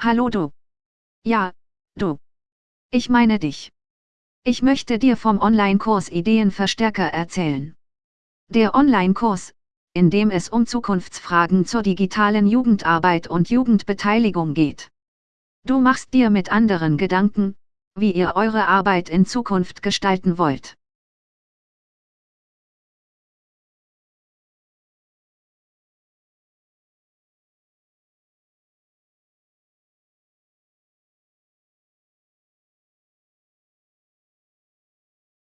Hallo du. Ja, du. Ich meine dich. Ich möchte dir vom Online-Kurs Ideenverstärker erzählen. Der Online-Kurs, in dem es um Zukunftsfragen zur digitalen Jugendarbeit und Jugendbeteiligung geht. Du machst dir mit anderen Gedanken, wie ihr eure Arbeit in Zukunft gestalten wollt.